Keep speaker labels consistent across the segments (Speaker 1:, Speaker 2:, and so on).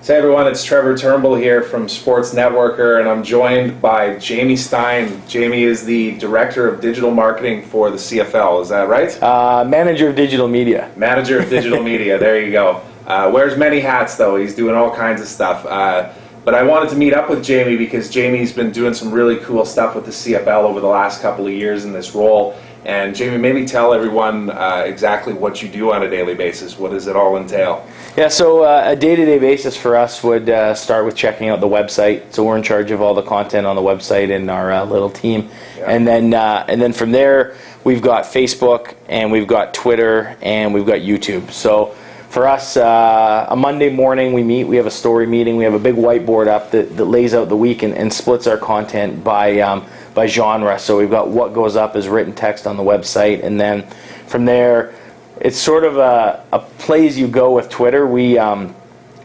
Speaker 1: Hey everyone, it's Trevor Turnbull here from Sports Networker, and I'm joined by Jaime Stein. Jaime is the Director of Digital Marketing for the CFL, is that right?
Speaker 2: Uh, manager of digital media.
Speaker 1: Manager of Digital Media, there you go. Uh, wears many hats though, he's doing all kinds of stuff. Uh, but I wanted to meet up with Jaime because Jaime's been doing some really cool stuff with the CFL over the last couple of years in this role. And Jaime, maybe tell everyone uh, exactly what you do on a daily basis. What does it all entail?
Speaker 2: Yeah, so uh, a day-to-day basis for us would uh, start with checking out the website. So we're in charge of all the content on the website in our uh, little team,
Speaker 1: Yeah.
Speaker 2: and then uh, and then from there we've got Facebook and we've got Twitter and we've got YouTube. So for us, uh, a Monday morning we meet. We have a story meeting. We have a big whiteboard up that, that lays out the week and, and splits our content by um, by genre. So we've got what goes up as written text on the website, and then from there, it's sort of a, a play as you go with Twitter. We um,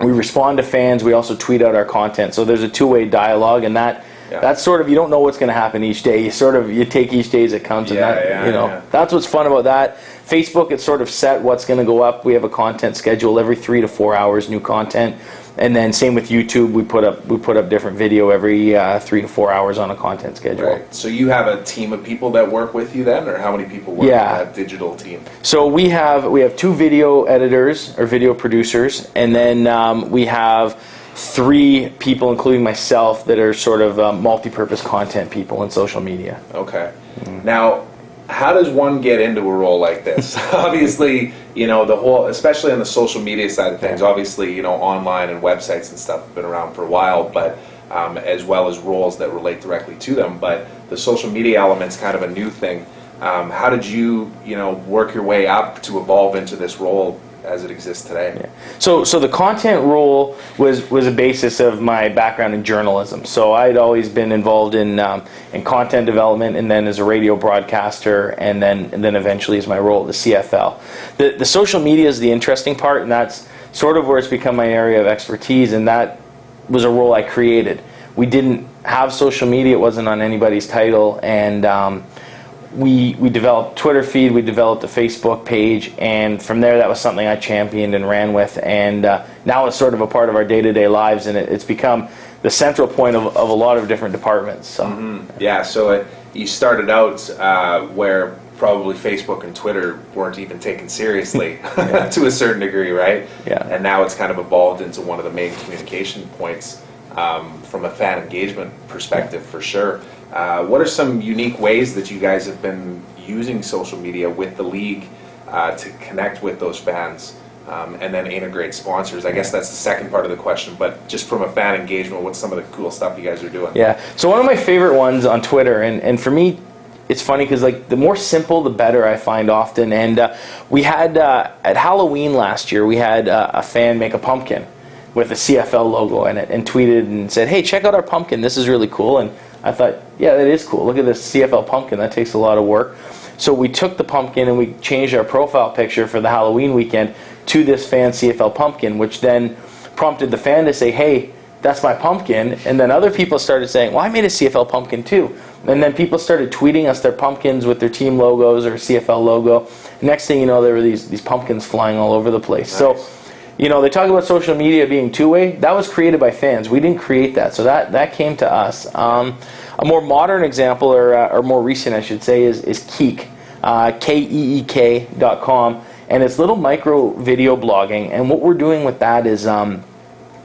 Speaker 2: we respond to fans. We also tweet out our content. So there's a two-way dialogue, and that
Speaker 1: Yeah.
Speaker 2: that's sort of you don't know what's going to happen each day. You sort of you take each day as it comes,
Speaker 1: Yeah,
Speaker 2: and that,
Speaker 1: yeah,
Speaker 2: you know that's what's fun about that. Facebook, it's sort of set what's going to go up. We have a content schedule every three to four hours, new content, and then same with YouTube. We put up we put up different video every uh, three to four hours on a content schedule.
Speaker 1: Right. So you have a team of people that work with you then, or how many people work
Speaker 2: Yeah.
Speaker 1: in that digital team?
Speaker 2: So we have we have two video editors or video producers, and then um, we have three people, including myself, that are sort of um, multi-purpose content people in social media.
Speaker 1: Okay. Now, how does one get into a role like this? obviously, you know, the whole, especially on the social media side of things, obviously, you know, online and websites and stuff have been around for a while, but um, as well as roles that relate directly to them. But the social media element's kind of a new thing. Um, how did you, you know, work your way up to evolve into this role as it exists today?
Speaker 2: So, so the content role was was a basis of my background in journalism. So I'd always been involved in um, in content development, and then as a radio broadcaster, and then and then eventually as my role at the CFL. The the social media is the interesting part, and that's sort of where it's become my area of expertise, and that was a role I created. We didn't have social media; it wasn't on anybody's title, and um, we we developed Twitter feed, we developed a Facebook page, and from there that was something I championed and ran with, and uh, now it's sort of a part of our day to day lives, and it, it's become the central point of, of a lot of different departments. So
Speaker 1: Yeah, so it, you started out uh, where probably Facebook and Twitter weren't even taken seriously to a certain degree, right?
Speaker 2: Yeah.
Speaker 1: And now it's kind of evolved into one of the main communication points um, from a fan engagement perspective, for sure. Uh, what are some unique ways that you guys have been using social media with the league uh, to connect with those fans? Um, and then integrate sponsors. I guess that's the second part of the question. But just from a fan engagement, what's some of the cool stuff you guys are doing?
Speaker 2: Yeah. So one of my favorite ones on Twitter, and, and for me, it's funny because like the more simple, the better. I find often, and uh, we had uh, at Halloween last year, we had uh, a fan make a pumpkin with a CFL logo in it, and tweeted and said, "Hey, check out our pumpkin. This is really cool." And I thought, yeah, that is cool. Look at this CFL pumpkin. That takes a lot of work. So we took the pumpkin and we changed our profile picture for the Halloween weekend to this fan CFL pumpkin, which then prompted the fan to say, "Hey." that's my pumpkin. And then other people started saying, well, I made a CFL pumpkin too. And then people started tweeting us their pumpkins with their team logos or CFL logo. Next thing you know, there were these, these pumpkins flying all over the place. So,
Speaker 1: Nice.
Speaker 2: You know, they talk about social media being two-way. That was created by fans. We didn't create that. So that, that came to us. Um, a more modern example, or, uh, or more recent, I should say, is, is Keek, uh, K-E-E-K dot com. And it's little micro video blogging. And what we're doing with that is... Um,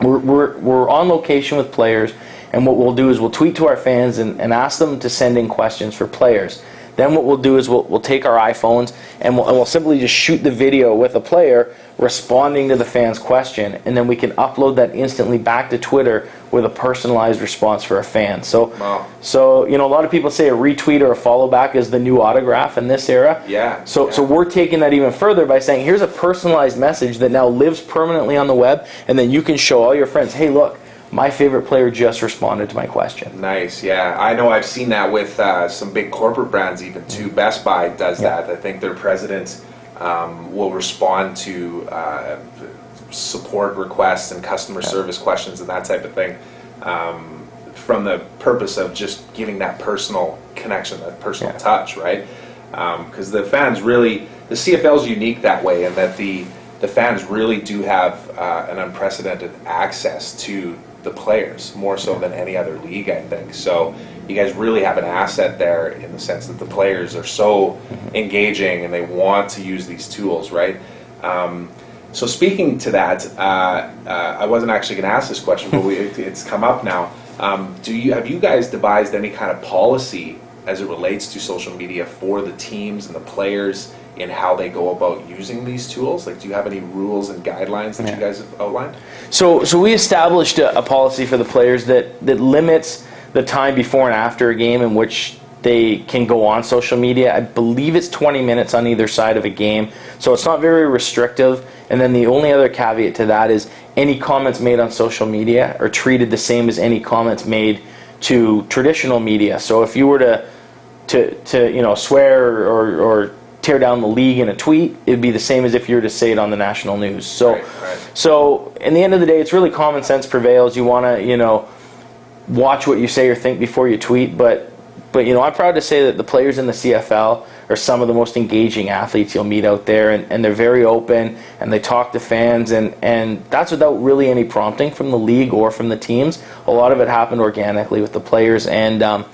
Speaker 2: we're, we're, we're on location with players, and what we'll do is we'll tweet to our fans and, and ask them to send in questions for players. Then what we'll do is we'll, we'll take our iPhones and we'll, and we'll simply just shoot the video with a player responding to the fan's question, and then we can upload that instantly back to Twitter with a personalized response for a fan. So,
Speaker 1: Wow.
Speaker 2: so you know, a lot of people say a retweet or a follow back is the new autograph in this era.
Speaker 1: Yeah,
Speaker 2: So, so we're taking that even further by saying, here's a personalized message that now lives permanently on the web, and then you can show all your friends, hey, look, my favorite player just responded to my question.
Speaker 1: Nice, yeah. I know I've seen that with uh, some big corporate brands, even too. Best Buy does
Speaker 2: Yeah.
Speaker 1: that. I think their president um, will respond to uh, support requests and customer service questions and that type of thing um, from the purpose of just giving that personal connection, that personal
Speaker 2: Yeah.
Speaker 1: touch, right? Because the fans really, the CFL is unique that way, in that the the fans really do have uh, an unprecedented access to the players more so than any other league, I think. So you guys really have an asset there in the sense that the players are so engaging and they want to use these tools, right? Um, so speaking to that, uh, uh, I wasn't actually going to ask this question, but we, it, it's come up now. Um, do you have you guys devised any kind of policy as it relates to social media for the teams and the players in how they go about using these tools? Like, do you have any rules and guidelines that
Speaker 2: Yeah.
Speaker 1: you guys have outlined?
Speaker 2: So, so we established a, a policy for the players that, that limits the time before and after a game in which they can go on social media. I believe it's 20 minutes on either side of a game, so it's not very restrictive. And then the only other caveat to that is any comments made on social media are treated the same as any comments made to traditional media. So if you were to to, to you know swear or, or tear down the league in a tweet, it'd be the same as if you were to say it on the national news. So,
Speaker 1: Right, right.
Speaker 2: so in the end of the day, it's really common sense prevails. You want to you know watch what you say or think before you tweet, but but you know I'm proud to say that the players in the CFL are some of the most engaging athletes you'll meet out there, and, and they're very open and they talk to fans, and and that's without really any prompting from the league or from the teams. A lot of it happened organically with the players, and um,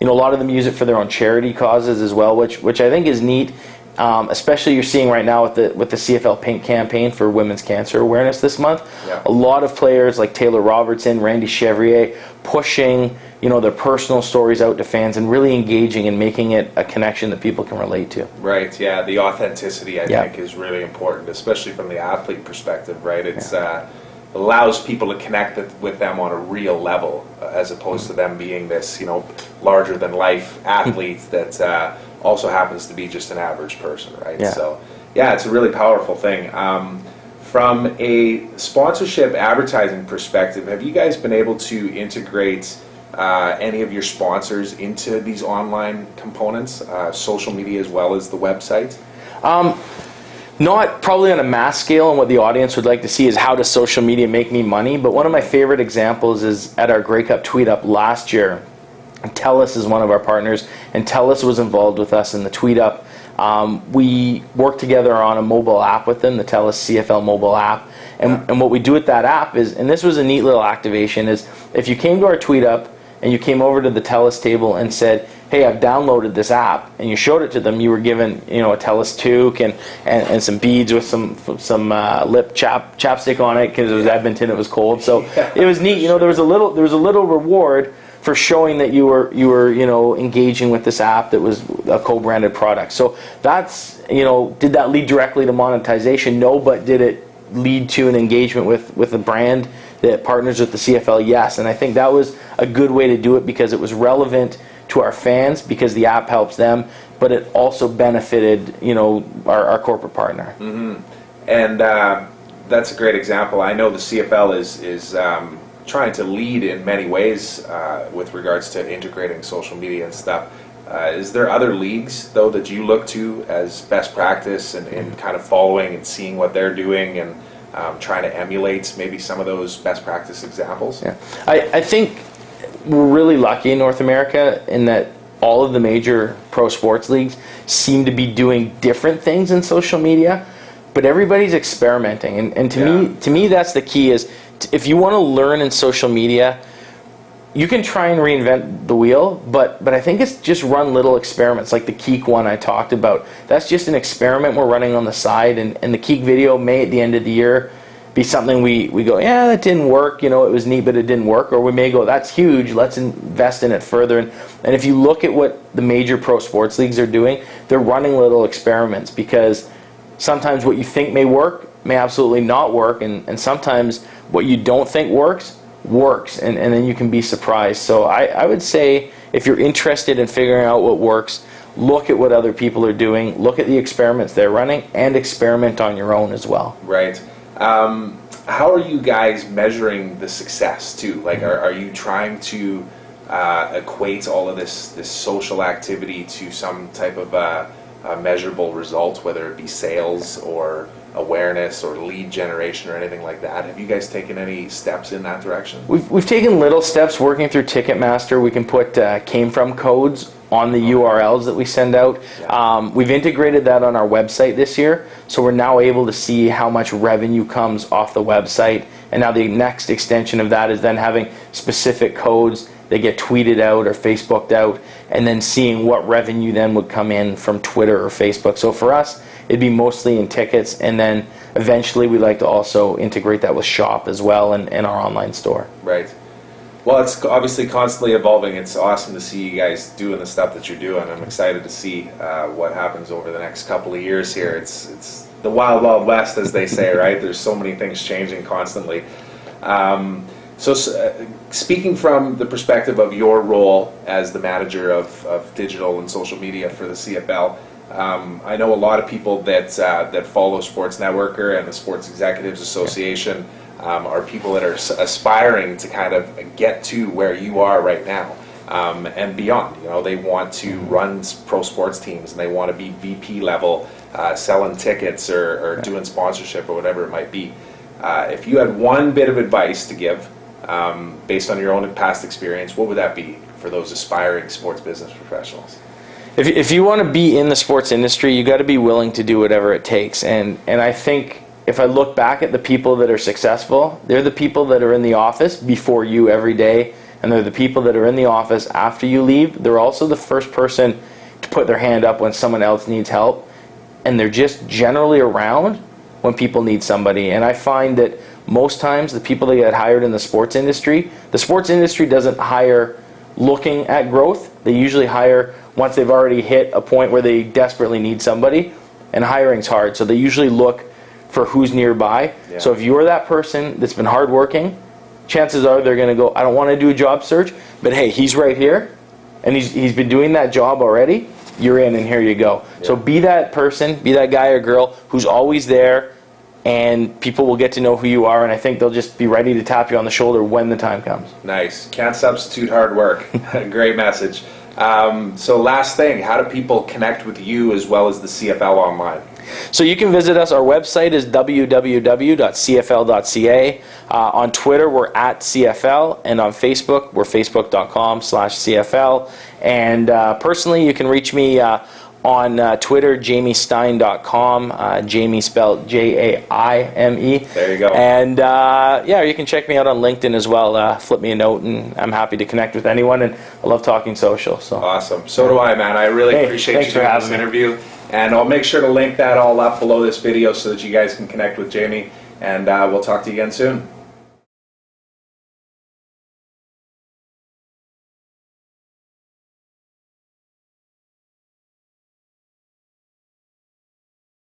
Speaker 2: you know a lot of them use it for their own charity causes as well, which which I think is neat. Um, especially you're seeing right now with the with the CFL Pink campaign for women's cancer awareness this month.
Speaker 1: Yeah.
Speaker 2: A lot of players like Taylor Robertson, Randy Chevrier, pushing you know their personal stories out to fans and really engaging and making it a connection that people can relate to.
Speaker 1: Right. Yeah. The authenticity, I
Speaker 2: Yeah.
Speaker 1: think, is really important, especially from the athlete perspective. Right. It's uh, allows people to connect with- with them on a real level, uh, as opposed to them being this, you know, larger than life athlete that uh, also happens to be just an average person. Right.
Speaker 2: Yeah.
Speaker 1: So, yeah, it's a really powerful thing. Um, from a sponsorship advertising perspective, have you guys been able to integrate uh, any of your sponsors into these online components, uh, social media as well as the website?
Speaker 2: Not probably on a mass scale, and what the audience would like to see is how does social media make me money. But one of my favorite examples is at our Grey Cup tweet up last year. TELUS is one of our partners, and TELUS was involved with us in the tweet up. Um, we worked together on a mobile app with them, the TELUS CFL mobile app. And, and what we do with that app is, and this was a neat little activation, is if you came to our tweet up and you came over to the TELUS table and said, hey, I've downloaded this app, and you showed it to them, you were given, you know, a TELUS toque and, and, and some beads with some some uh, lip chap chapstick on it because it was Edmonton, it was cold, so it was neat. You know, there was a little there was a little reward for showing that you were you were you know engaging with this app that was a co-branded product. So that's you know, did that lead directly to monetization? No, but did it lead to an engagement with with a brand that partners with the CFL? Yes, and I think that was a good way to do it because it was relevant to our fans because the app helps them, but it also benefited you know our, our corporate partner.
Speaker 1: And uh, that's a great example. I know the CFL is is um, trying to lead in many ways uh, with regards to integrating social media and stuff. Uh, is there other leagues though that you look to as best practice and, and kind of following and seeing what they're doing and um, trying to emulate maybe some of those best practice examples?
Speaker 2: Yeah, I, I think we're really lucky in North America in that all of the major pro sports leagues seem to be doing different things in social media, but everybody's experimenting. And, and to
Speaker 1: Yeah.
Speaker 2: me, to me, that's the key. Is t- if you want to learn in social media, you can try and reinvent the wheel, but but I think it's just run little experiments like the Keek one I talked about. That's just an experiment we're running on the side, and, and the Keek video may at the end of the year be something we, we go, yeah, that didn't work, you know, it was neat, but it didn't work. Or we may go, that's huge, let's invest in it further. And, and if you look at what the major pro sports leagues are doing, they're running little experiments because sometimes what you think may work may absolutely not work. And, and sometimes what you don't think works, works. And, and then you can be surprised. So I, I would say if you're interested in figuring out what works, look at what other people are doing, look at the experiments they're running, and experiment on your own as well.
Speaker 1: Right. Um, how are you guys measuring the success too? Like, are, are you trying to uh, equate all of this this social activity to some type of uh, uh, measurable result, whether it be sales or awareness or lead generation or anything like that? Have you guys taken any steps in that direction?
Speaker 2: We've, we've taken little steps working through Ticketmaster. We can put uh, came from codes on the URLs that we send out. Um, we've integrated that on our website this year, so we're now able to see how much revenue comes off the website. And now the next extension of that is then having specific codes that get tweeted out or Facebooked out, and then seeing what revenue then would come in from Twitter or Facebook. So for us, it'd be mostly in tickets, and then eventually we'd like to also integrate that with Shop as well and, and our online store.
Speaker 1: Right. Well, it's obviously constantly evolving. It's awesome to see you guys doing the stuff that you're doing. I'm excited to see uh, what happens over the next couple of years here. It's it's the wild, wild west, as they say, right? There's so many things changing constantly. Um, so, uh, speaking from the perspective of your role as the manager of, of digital and social media for the CFL, um, I know a lot of people that uh, that follow Sports Networker and the Sports Executives Association um, are people that are aspiring to kind of get to where you are right now um, and beyond. You know, they want to run pro sports teams and they want to be VP level, uh, selling tickets or, or doing sponsorship or whatever it might be. Uh, if you had one bit of advice to give um, based on your own past experience, what would that be for those aspiring sports business professionals?
Speaker 2: If, if you want to be in the sports industry, you got to be willing to do whatever it takes. And and I think if I look back at the people that are successful, they're the people that are in the office before you every day, and they're the people that are in the office after you leave. They're also the first person to put their hand up when someone else needs help, and they're just generally around when people need somebody. And I find that most times the people that get hired in the sports industry, the sports industry doesn't hire looking at growth. They usually hire once they've already hit a point where they desperately need somebody, and hiring's hard. So they usually look for who's nearby.
Speaker 1: Yeah.
Speaker 2: So if you're that person that's been hardworking, chances are they're going to go, I don't want to do a job search, but hey, he's right here, and he's, he's been doing that job already. You're in, and here you go. So be that person, be that guy or girl who's always there, and people will get to know who you are, and I think they'll just be ready to tap you on the shoulder when the time comes.
Speaker 1: Nice. Can't substitute hard work. Great message. Um, so, last thing, how do people connect with you as well as the CFL online?
Speaker 2: So you can visit us. Our website is www.cfl.ca. Uh, on Twitter, we're at CFL, and on Facebook, we're facebook.com slash CFL. And uh, personally, you can reach me uh, on uh, Twitter, jaimestein.com. Uh, Jaime spelled J-A-I-M-E.
Speaker 1: There you go.
Speaker 2: And uh, yeah, you can check me out on LinkedIn as well. Uh, flip me a note, and I'm happy to connect with anyone. And I love talking social. So
Speaker 1: Awesome. So do I, man. I really
Speaker 2: Hey,
Speaker 1: appreciate you doing
Speaker 2: having
Speaker 1: this
Speaker 2: me.
Speaker 1: interview. And I'll make sure to link that all up below this video so that you guys can connect with Jaime. And uh, we'll talk to you again soon.